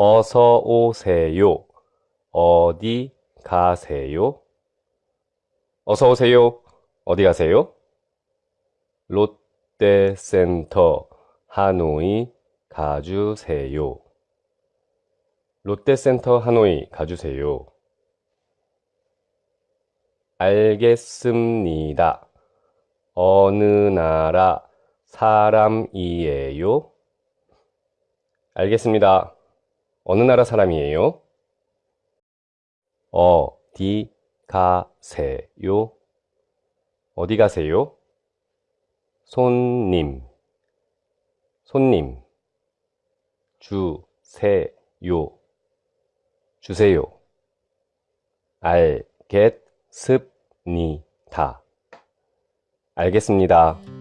어서 오세요. 어디 가세요? 어서 오세요. 어디 가세요? 롯데센터 하노이 가주세요. 롯데센터 하노이 가주세요. 알겠습니다. 어느 나라 사람이에요? 알겠습니다. 어느 나라 사람이에요? 어디 가세요? 어디 가세요? 손님, 손님, 주세요, 주세요. 알겠습니다. 알겠습니다.